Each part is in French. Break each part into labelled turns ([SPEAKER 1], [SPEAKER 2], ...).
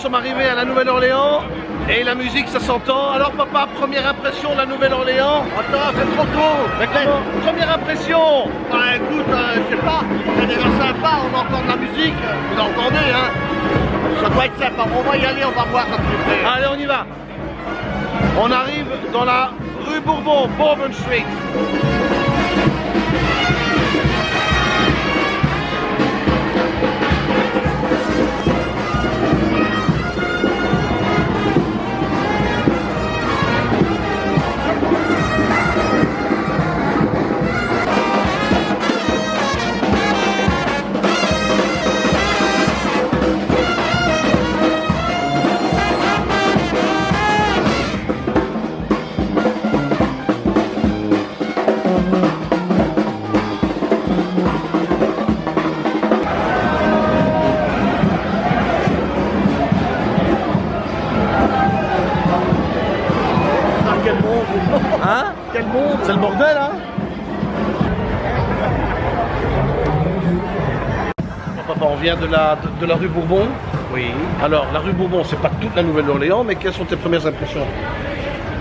[SPEAKER 1] nous sommes arrivés à la Nouvelle-Orléans et la musique ça s'entend. Alors papa, première impression de la Nouvelle-Orléans
[SPEAKER 2] Attends, c'est trop tôt.
[SPEAKER 1] Première impression
[SPEAKER 2] Bah écoute, euh, je sais pas, c'est déjà sympa, on entend de la musique, vous entendez hein Ça doit être sympa, on va y aller, on va voir ça.
[SPEAKER 1] Allez, on y va. On arrive dans la rue Bourbon, Bourbon Street. Vient de la, de, de la rue Bourbon.
[SPEAKER 2] Oui.
[SPEAKER 1] Alors, la rue Bourbon, c'est pas toute la Nouvelle-Orléans, mais quelles sont tes premières impressions?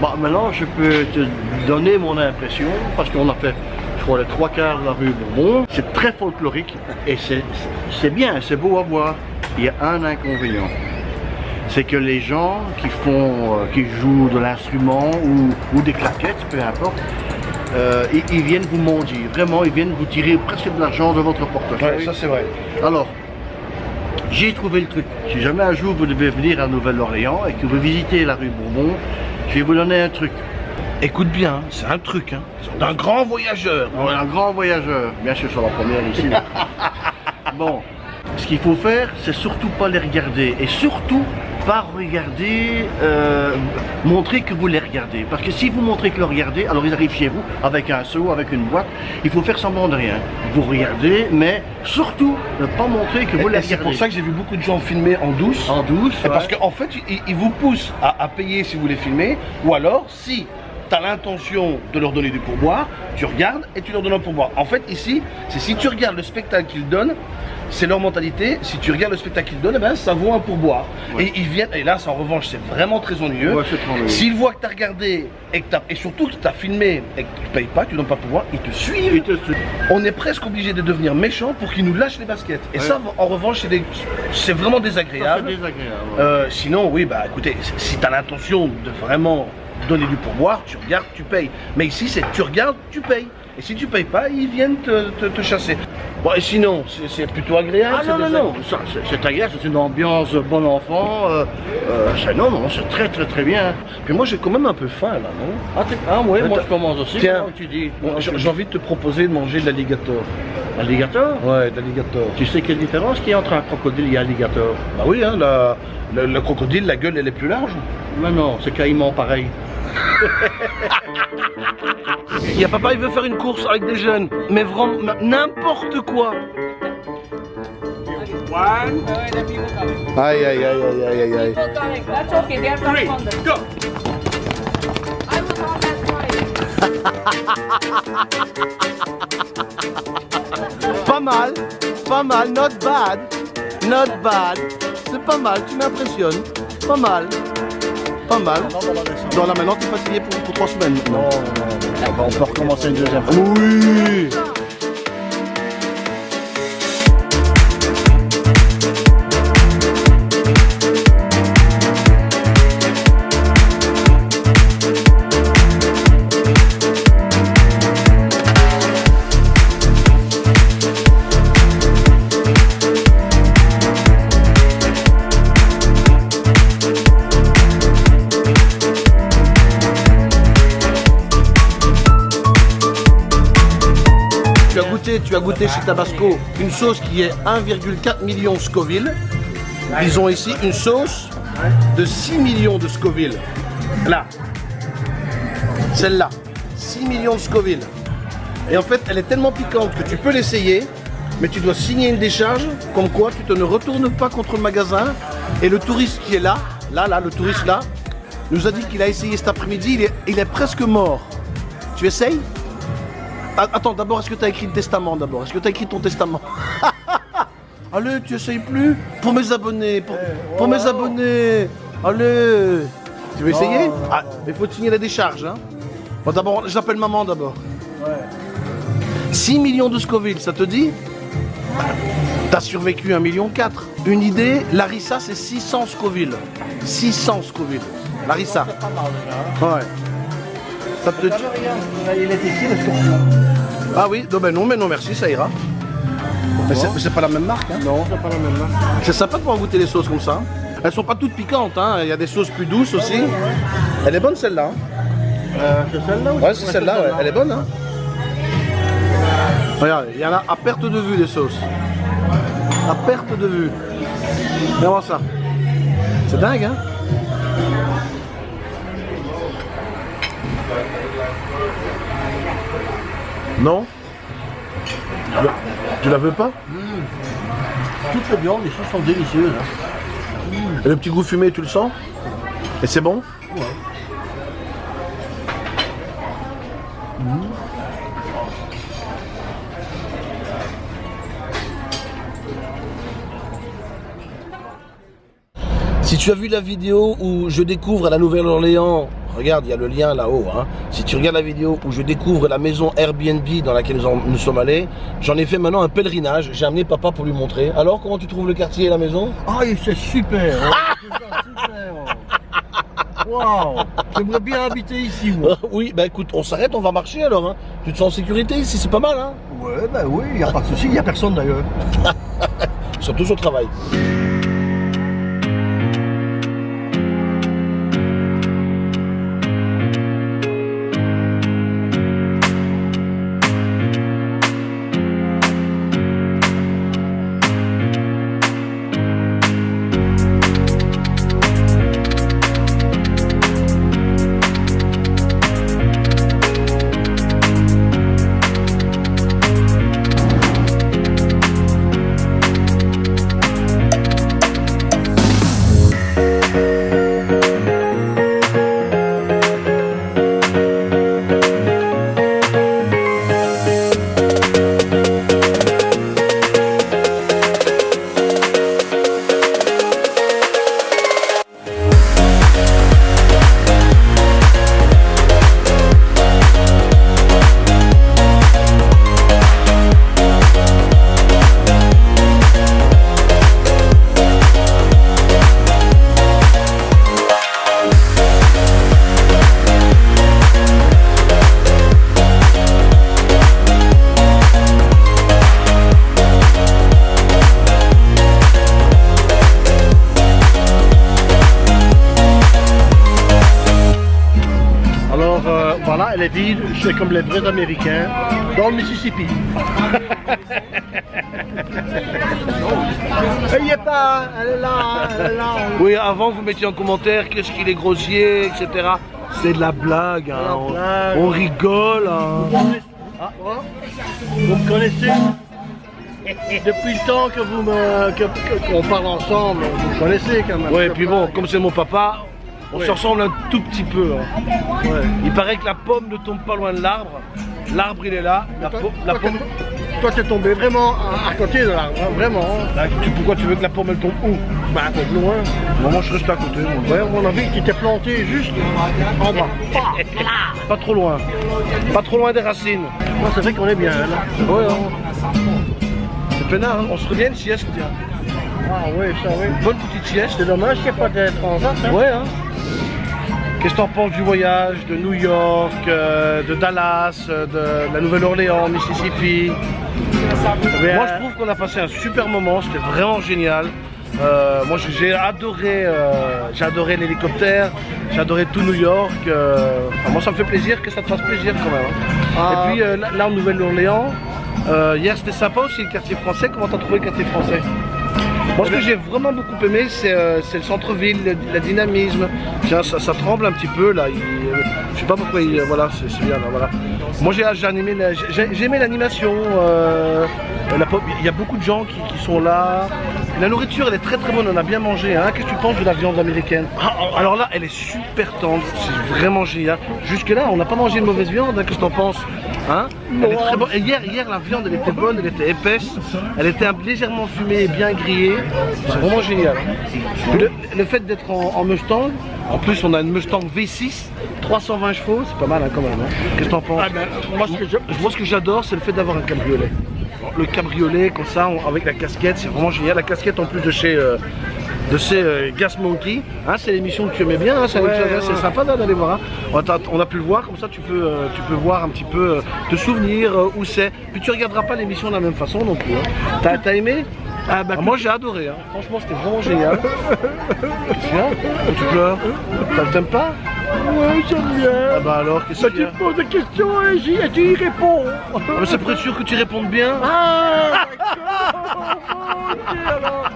[SPEAKER 2] Bah maintenant, je peux te donner mon impression, parce qu'on a fait, je crois, les trois quarts de la rue Bourbon. C'est très folklorique, et c'est c'est bien, c'est beau à voir. Il y a un inconvénient. C'est que les gens qui font, euh, qui jouent de l'instrument ou, ou des claquettes, peu importe, euh, ils, ils viennent vous mendier. Vraiment, ils viennent vous tirer presque de l'argent de votre portefeuille.
[SPEAKER 1] Ouais, ça c'est vrai.
[SPEAKER 2] Alors, j'ai trouvé le truc. Si jamais un jour vous devez venir à Nouvelle-Orléans et que vous visitez la rue Bourbon, je vais vous donner un truc.
[SPEAKER 1] Écoute bien, c'est un truc, hein. D'un grand voyageur.
[SPEAKER 2] Un grand voyageur, bien sûr sur la première ici. bon, ce qu'il faut faire, c'est surtout pas les regarder et surtout pas regarder, euh, montrer que vous les regardez. Parce que si vous montrez que vous les regardez, alors ils arrivent chez vous avec un seau, avec une boîte. Il faut faire semblant de rien. Vous regardez, mais surtout ne pas montrer que vous les
[SPEAKER 1] Et c'est
[SPEAKER 2] regardez.
[SPEAKER 1] pour ça que j'ai vu beaucoup de gens filmer en douce.
[SPEAKER 2] en douce.
[SPEAKER 1] Parce qu'en fait, ils, ils vous poussent à, à payer si vous voulez filmer, ou alors si tu as l'intention de leur donner du pourboire, tu regardes et tu leur donnes un pourboire. En fait, ici, c'est si tu regardes le spectacle qu'ils donnent, c'est leur mentalité. Si tu regardes le spectacle qu'ils donnent, eh ben, ça vaut un pourboire.
[SPEAKER 2] Ouais.
[SPEAKER 1] Et ils viennent, et là, en revanche, c'est vraiment très ennuyeux.
[SPEAKER 2] Ouais.
[SPEAKER 1] S'ils voient que tu as regardé et, que t'as- et surtout que tu as filmé et que tu payes pas, tu donnes pas pourboire, ils te suivent.
[SPEAKER 2] Ils te suivent.
[SPEAKER 1] On est presque obligé de devenir méchant pour qu'ils nous lâchent les baskets. Et
[SPEAKER 2] Ouais.
[SPEAKER 1] ça, en revanche, c'est vraiment désagréable.
[SPEAKER 2] désagréable.
[SPEAKER 1] Euh, sinon, oui, bah écoutez, si tu as l'intention de vraiment donner du pourboire, tu regardes, tu payes. Mais ici, c'est tu regardes, tu payes. Et si tu payes pas, ils viennent te, te- te chasser. Bon, et sinon, c'est- plutôt agréable.
[SPEAKER 2] Ah non, non, non, c'est- agréable, c'est une ambiance bon enfant. euh, euh, non, non, c'est très, très, très bien.
[SPEAKER 1] Puis moi, j'ai quand même un peu faim là, non?
[SPEAKER 2] Ah, ah ouais, moi je commence aussi.
[SPEAKER 1] Tiens.
[SPEAKER 2] tu dis?
[SPEAKER 1] Bon, J'ai envie de te proposer de manger de l'alligator.
[SPEAKER 2] Alligator?
[SPEAKER 1] Ouais, de l'alligator.
[SPEAKER 2] Tu sais quelle différence qu'il y a entre un crocodile et un alligator?
[SPEAKER 1] Bah oui, hein, la- le, le crocodile, la gueule, elle est plus large.
[SPEAKER 2] Mais non, c'est caïman pareil.
[SPEAKER 1] Il y a papa, il veut faire une course avec des jeunes. Mais vraiment, n'importe quoi. Aïe, aïe, aïe, aïe, aïe, aïe, aïe.
[SPEAKER 3] Coming. That's okay. They are coming on the. Go. I was on that side.
[SPEAKER 1] Pas mal, pas mal, not bad, not bad. C'est pas mal, tu m'impressionnes. Pas mal, pas mal. Non, là maintenant, t'es fatigué pour, pour trois semaines. Non, non,
[SPEAKER 2] On peut recommencer une deuxième fois.
[SPEAKER 1] Oui. Tu as goûté, chez Tabasco une sauce qui est 1,4 million Scoville. Ils ont ici une sauce de 6 millions de Scoville. Là. Celle-là. 6 millions de Scoville. Et en fait, elle est tellement piquante que tu peux l'essayer, mais tu dois signer une décharge, comme quoi tu te ne retournes pas contre le magasin. Et le touriste qui est là, là, là, le touriste là, nous a dit qu'il a essayé cet après-midi, il est, presque mort. Tu essayes? Attends, d'abord, est-ce que tu as écrit le testament d'abord? Est-ce que tu as écrit ton testament? Allez, tu essayes plus? Pour mes abonnés, pour,
[SPEAKER 4] Eh,
[SPEAKER 1] pour
[SPEAKER 4] oh.
[SPEAKER 1] mes abonnés. Allez. Tu veux essayer? Ah, mais faut te signer la décharge. Hein. Bon, d'abord, j'appelle maman d'abord.
[SPEAKER 4] Ouais.
[SPEAKER 1] 6 millions de Scoville, ça te dit? T'as survécu 1 million 4. Une idée, Larissa c'est 600 Scoville. 600 Scoville. Larissa.
[SPEAKER 4] C'est pas mal déjà.
[SPEAKER 1] Ouais. Ça te...
[SPEAKER 4] Regarde, regarde, il est ici le scorpion.
[SPEAKER 1] Ah oui, non, non, mais non, merci, ça ira. Mais c'est pas la même marque. Hein.
[SPEAKER 4] Non, c'est pas la même marque.
[SPEAKER 1] C'est sympa de pouvoir goûter les sauces comme ça. Elles sont pas toutes piquantes, hein. il y a des sauces plus douces aussi. Elle est bonne celle-là. hein.
[SPEAKER 4] Euh, c'est celle-là ou
[SPEAKER 1] Ouais, c'est celle-là, ouais. elle est bonne. Hein. Regarde, il y en a à perte de vue des sauces. À perte de vue. Viens voir ça. C'est dingue, hein Non tu la, tu la veux pas
[SPEAKER 4] Toutes les viandes, les choses sont délicieuses. hein.
[SPEAKER 1] Et le petit goût fumé, tu le sens Et c'est bon
[SPEAKER 4] Ouais.
[SPEAKER 1] Si tu as vu la vidéo où je découvre à la Nouvelle-Orléans, regarde, il y a le lien là-haut. hein. Si tu regardes la vidéo où je découvre la maison Airbnb dans laquelle nous, en- nous sommes allés, j'en ai fait maintenant un pèlerinage. J'ai amené papa pour lui montrer. Alors, comment tu trouves le quartier et la maison?
[SPEAKER 4] Ah, et c'est super. hein. Super. hein. Waouh. J'aimerais bien habiter ici, moi.
[SPEAKER 1] Oui, bah écoute, on s'arrête, on va marcher alors. hein. Tu te sens en sécurité ici, c'est pas mal. Hein
[SPEAKER 4] Ouais, bah oui, il n'y a pas de souci, il n'y a personne d'ailleurs.
[SPEAKER 1] Surtout au travail.
[SPEAKER 4] Est vide, c'est comme les vrais Américains, dans le Mississippi. elle y est pas, elle est là, elle est là.
[SPEAKER 1] Oui, avant vous mettiez en commentaire qu'est-ce qu'il est grossier, etc. C'est de la blague, hein.
[SPEAKER 4] la
[SPEAKER 1] on,
[SPEAKER 4] blague.
[SPEAKER 1] on rigole. hein.
[SPEAKER 4] Ah, voilà. Vous me connaissez Depuis le temps que vous me, que- que- qu'on parle ensemble, vous me connaissez quand même.
[SPEAKER 1] Et puis bon, comme c'est mon papa, on
[SPEAKER 4] Ouais.
[SPEAKER 1] se ressemble un tout petit peu. hein.
[SPEAKER 4] Ouais.
[SPEAKER 1] Il paraît que la pomme ne tombe pas loin de l'arbre. L'arbre il est là. La,
[SPEAKER 4] Toi,
[SPEAKER 1] la
[SPEAKER 4] toi,
[SPEAKER 1] pomme.
[SPEAKER 4] toi, t'es tombé vraiment à, à côté de l'arbre, hein, vraiment.
[SPEAKER 1] Bah, tu- pourquoi tu veux que la pomme elle tombe où?
[SPEAKER 4] Bah, peu plus loin.
[SPEAKER 1] Moi, moi, je reste à côté. moi.
[SPEAKER 4] Ouais, à mon avis, tu t'es planté juste en bas.
[SPEAKER 1] Pas trop loin. Pas trop loin des racines.
[SPEAKER 4] Moi, c'est vrai qu'on est bien là.
[SPEAKER 1] Ouais, hein. C'est peinard, hein. on se revient une sieste. tiens.
[SPEAKER 4] Ah oui, ça oui.
[SPEAKER 1] Bonne petite sieste.
[SPEAKER 4] C'est dommage qu'il n'y ait pas de transat. Hein.
[SPEAKER 1] Ouais, hein. Qu'est-ce que t'en penses du voyage de New York, euh, de Dallas, euh, de la Nouvelle-Orléans, Mississippi?
[SPEAKER 4] Mais,
[SPEAKER 1] Moi, je trouve qu'on a passé un super moment, c'était vraiment génial. Euh, moi, j'ai- adoré, euh, j'ai adoré l'hélicoptère, j'ai adoré tout New York. euh, enfin, moi, ça me fait plaisir que ça te fasse plaisir quand même. hein.
[SPEAKER 4] Ah.
[SPEAKER 1] Et puis là, là, en Nouvelle-Orléans, hier c'était sympa aussi le quartier français. Comment t'as trouvé le quartier français? Moi, ce que j'ai vraiment beaucoup aimé, c'est euh, le centre-ville, le, dynamisme. Tiens, ça, tremble un petit peu là. Il, euh, je sais pas pourquoi. Il, euh, voilà, c'est bien là. Voilà. Moi, j'ai aimé, l'animation. Il y a beaucoup de gens qui, qui sont là. La nourriture, elle est très très bonne, on a bien mangé. Hein. Qu'est-ce que tu penses de la viande américaine? Ah, Alors là, elle est super tendre, c'est vraiment génial. Jusque-là, on n'a pas mangé une mauvaise viande, hein. qu'est-ce que t'en penses Hein? Elle est très bonne. Et hier, hier, la viande, elle était bonne, elle était épaisse, elle était légèrement fumée et bien grillée. C'est vraiment génial. Le, le fait d'être en, en Mustang, en plus, on a une Mustang V6, 320 chevaux, c'est pas mal hein, quand même. hein. Qu'est-ce que t'en penses?
[SPEAKER 4] Ah ben, moi, ce que je-
[SPEAKER 1] Moi, ce que j'adore, c'est le fait d'avoir un cabriolet. Le cabriolet, comme ça, avec la casquette, c'est vraiment génial. La casquette en plus de chez, euh, de chez euh, Gas Monkey. Hein, c'est l'émission que tu aimais bien, hein, c'est
[SPEAKER 4] Ouais, ouais.
[SPEAKER 1] sympa d'aller voir. hein. On, a, on a pu le voir, comme ça, tu peux, euh, tu peux voir un petit peu, te souvenir où c'est. Puis tu regarderas pas l'émission de la même façon non plus. hein. T'as aimé?
[SPEAKER 4] Ah bah,
[SPEAKER 1] Ah, Moi, j'ai adoré. hein. Franchement, c'était vraiment génial. Pourquoi tu pleures T'aimes pas?
[SPEAKER 4] Ouais, j'aime bien.
[SPEAKER 1] Ah bah alors, qu'est-ce
[SPEAKER 4] Bah,
[SPEAKER 1] qu'il y
[SPEAKER 4] tu
[SPEAKER 1] a
[SPEAKER 4] te poses des questions et, j'y- et tu y réponds.
[SPEAKER 1] Ah, mais C'est pour être sûr que tu répondes bien.
[SPEAKER 4] Ah. Ok, alors.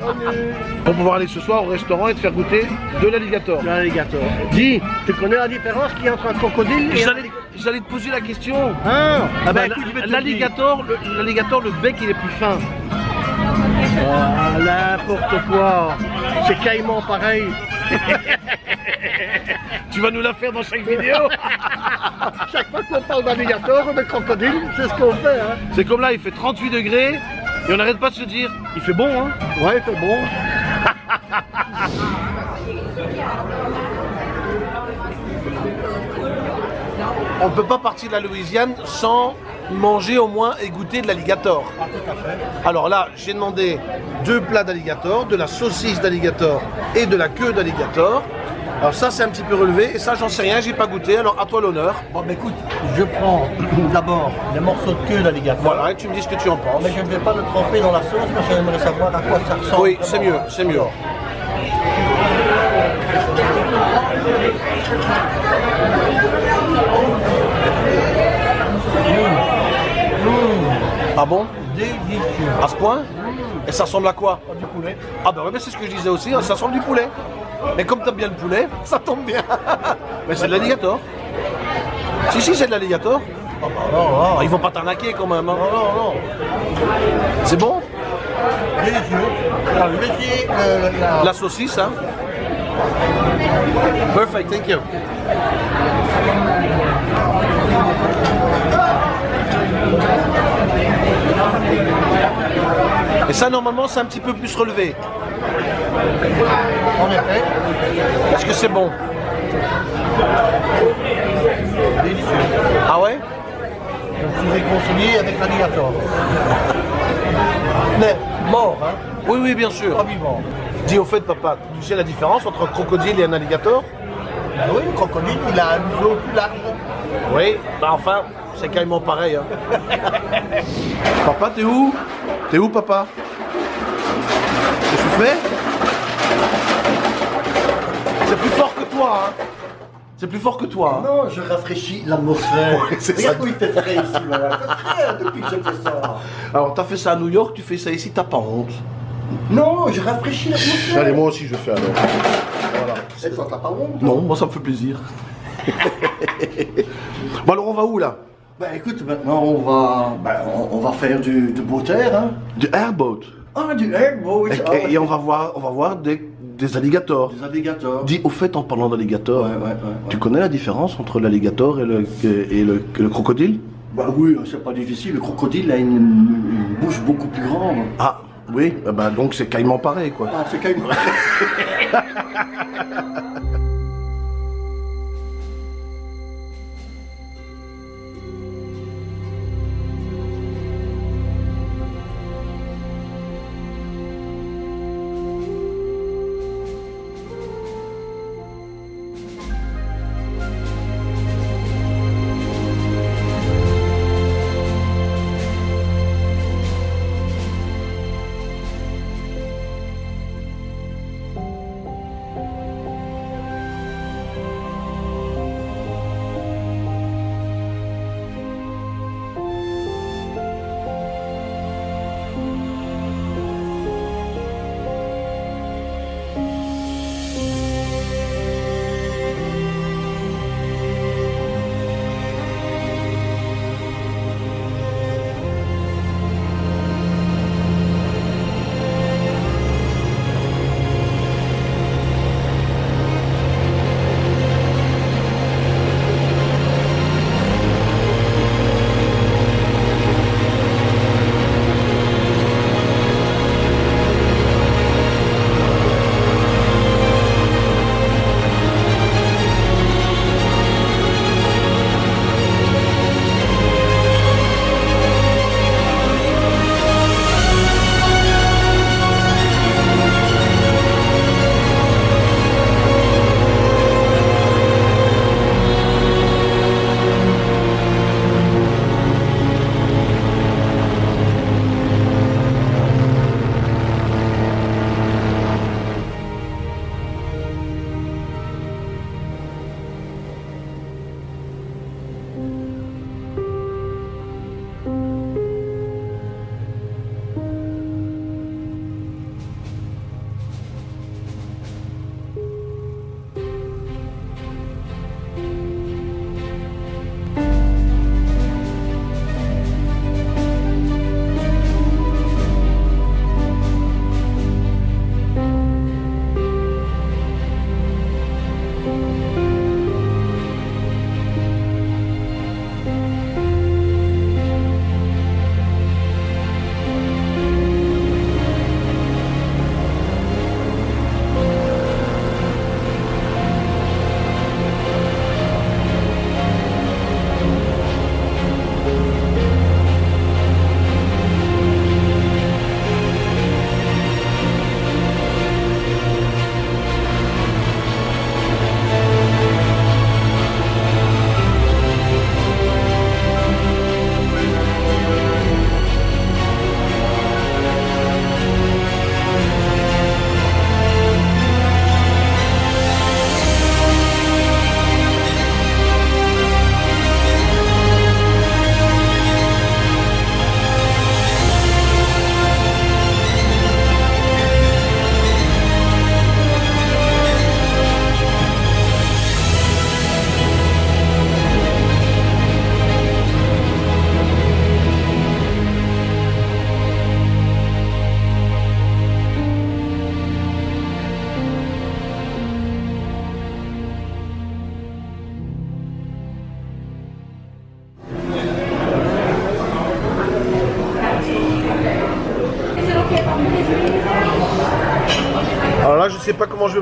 [SPEAKER 4] Allez.
[SPEAKER 1] Pour pouvoir aller ce soir au restaurant et te faire goûter de l'alligator.
[SPEAKER 4] L'alligator. Dis, tu connais la différence qu'il y a entre un crocodile et un
[SPEAKER 1] J'allais te poser la question.
[SPEAKER 4] Ah,
[SPEAKER 1] Ah
[SPEAKER 4] bah,
[SPEAKER 1] bah, l'alligator, le- l'alligator, le bec il est plus fin.
[SPEAKER 4] Ah, n'importe quoi. C'est caïman pareil.
[SPEAKER 1] Tu vas nous la faire dans chaque vidéo.
[SPEAKER 4] Chaque fois qu'on parle d'alligator ou de crocodile, c'est ce qu'on fait. Hein.
[SPEAKER 1] C'est comme là, il fait 38 degrés et on n'arrête pas de se dire, il fait bon hein.
[SPEAKER 4] Ouais, c'est bon.
[SPEAKER 1] On ne peut pas partir de la Louisiane sans manger au moins et goûter de l'alligator. Alors là, j'ai demandé deux plats d'alligator, de la saucisse d'alligator et de la queue d'alligator. Alors ça, c'est un petit peu relevé et ça, j'en sais rien, j'ai pas goûté. Alors à toi l'honneur.
[SPEAKER 4] Bon, bah écoute, je prends d'abord les morceaux de queue d'alligator.
[SPEAKER 1] Voilà, et tu me dis ce que tu en penses.
[SPEAKER 4] Mais je ne vais pas le tremper dans la sauce parce que j'aimerais savoir à quoi ça ressemble.
[SPEAKER 1] Oui, c'est mieux, c'est mieux. Ah bon
[SPEAKER 4] Délicieux.
[SPEAKER 1] À ce point? Et ça ressemble à quoi?
[SPEAKER 4] Ah, du poulet.
[SPEAKER 1] Ah bah ouais, mais c'est ce que je disais aussi, hein, ça ressemble du poulet. Mais comme t'aimes bien le poulet, ça tombe bien. mais c'est de l'alligator. Si, si, c'est de l'alligator.
[SPEAKER 4] Ah, bah, non, non.
[SPEAKER 1] Ah, ils vont pas t'arnaquer quand même. hein.
[SPEAKER 4] Non, non, non.
[SPEAKER 1] C'est bon?
[SPEAKER 4] Alors, je vais essayer euh, la...
[SPEAKER 1] La saucisse, hein Perfect, thank you. Et ça, normalement, c'est un petit peu plus relevé.
[SPEAKER 4] En effet,
[SPEAKER 1] Est-ce que c'est bon
[SPEAKER 4] délicieux.
[SPEAKER 1] Ah ouais
[SPEAKER 4] Je suis réconcilié avec l'alligator. Mais mort, hein,
[SPEAKER 1] Oui, oui, bien sûr.
[SPEAKER 4] pas vivant.
[SPEAKER 1] Dis au fait, papa, tu sais la différence entre un crocodile et un alligator
[SPEAKER 4] Ben oui, le crocodile, il a un museau plus large.
[SPEAKER 1] Oui, bah enfin, c'est carrément pareil. Hein. papa, t'es où? T'es où, papa? Fais C'est plus fort que toi, hein C'est plus fort que toi, hein
[SPEAKER 4] Non, je rafraîchis l'atmosphère.
[SPEAKER 1] Ouais, c'est
[SPEAKER 4] Regarde
[SPEAKER 1] ça.
[SPEAKER 4] où il fait frais ici, voilà. C'est frais depuis que je fais ça.
[SPEAKER 1] Alors, t'as fait ça à New York, tu fais ça ici, t'as pas honte
[SPEAKER 4] Non, je rafraîchis l'atmosphère.
[SPEAKER 1] Allez, moi aussi, je fais alors. Voilà.
[SPEAKER 4] Et toi, t'as pas honte?
[SPEAKER 1] Non, moi, ça me fait plaisir. bon, alors, on va où, là?
[SPEAKER 4] Bah écoute, maintenant on va, bah, on, on va faire du, du beau terre, hein.
[SPEAKER 1] Du airboat.
[SPEAKER 4] Ah, du airboat.
[SPEAKER 1] Et,
[SPEAKER 4] ah,
[SPEAKER 1] et- et on va voir, on va voir des, des alligators.
[SPEAKER 4] Des alligators.
[SPEAKER 1] Dis, au fait, en parlant d'alligator,
[SPEAKER 4] Ouais, ouais, ouais,
[SPEAKER 1] tu connais la différence entre l'alligator et le, et le, et le crocodile?
[SPEAKER 4] Bah oui, c'est pas difficile. Le crocodile a une, une bouche beaucoup plus grande.
[SPEAKER 1] Ah, oui, eh ben, donc c'est carrément pareil, quoi.
[SPEAKER 4] Ah, c'est quand même...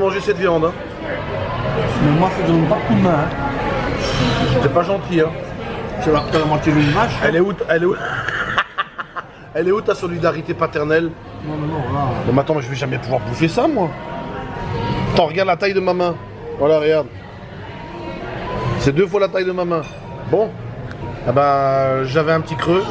[SPEAKER 1] manger cette viande. hein.
[SPEAKER 4] Mais moi, je donne pas de coup de main. hein.
[SPEAKER 1] C'est pas gentil. Hein.
[SPEAKER 4] Moitié d'une vache.
[SPEAKER 1] Elle est où Elle est où Elle est où ta solidarité paternelle
[SPEAKER 4] Non, non, non, là.
[SPEAKER 1] Non mais attends, mais je vais jamais pouvoir bouffer ça moi. Attends, regarde la taille de ma main. Voilà, regarde. C'est deux fois la taille de ma main. Bon. Ah bah, j'avais un petit creux.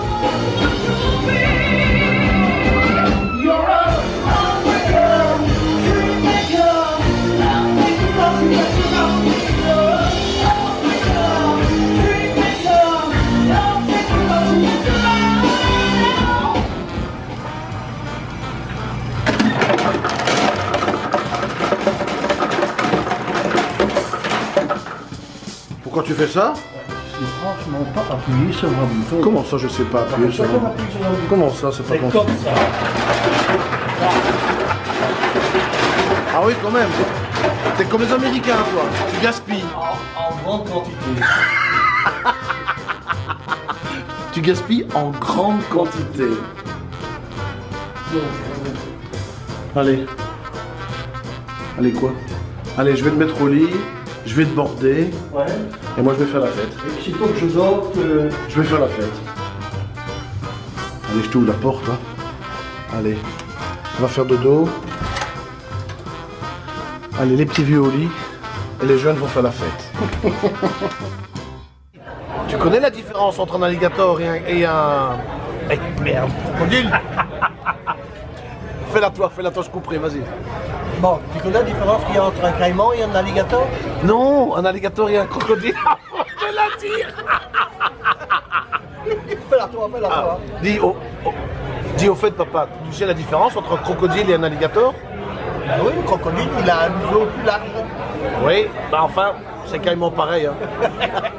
[SPEAKER 1] Pourquoi tu fais ça
[SPEAKER 4] C'est franchement pas appuyé sur un bouton.
[SPEAKER 1] Comment ça, je sais pas appuyer sur
[SPEAKER 4] un bouton,
[SPEAKER 1] Comment ça, c'est pas comme
[SPEAKER 4] comme ça.
[SPEAKER 1] Ah oui, quand même. T'es comme les Américains, toi. Tu gaspilles.
[SPEAKER 4] En, en grande quantité.
[SPEAKER 1] Tu gaspilles en grande quantité. Allez. Allez, quoi? Allez, je vais te mettre au lit. Je vais te border.
[SPEAKER 4] Ouais.
[SPEAKER 1] Et moi, je vais faire la fête.
[SPEAKER 4] Et sitôt que je dors, que...
[SPEAKER 1] Je vais faire la fête. Allez, je t'ouvre la porte. hein. Allez. On va faire dodo. Allez, les petits vieux au lit. Et les jeunes vont faire la fête. tu connais la différence entre un alligator et un... Et un... Eh, merde, crocodile Fais-la toi, fais-la toi, je couperai, vas-y.
[SPEAKER 4] Bon, tu connais la différence qu'il y a entre un caïman et un alligator?
[SPEAKER 1] Non, un alligator et un crocodile. je la dire
[SPEAKER 4] Fais-la toi, fais-la
[SPEAKER 1] Ah,
[SPEAKER 4] toi.
[SPEAKER 1] dis, au, au- dis au fait, papa, tu sais la différence entre un crocodile et un alligator?
[SPEAKER 4] Ben oui, le crocodile, il a un museau plus large.
[SPEAKER 1] Oui, bah enfin, c'est carrément pareil. hein.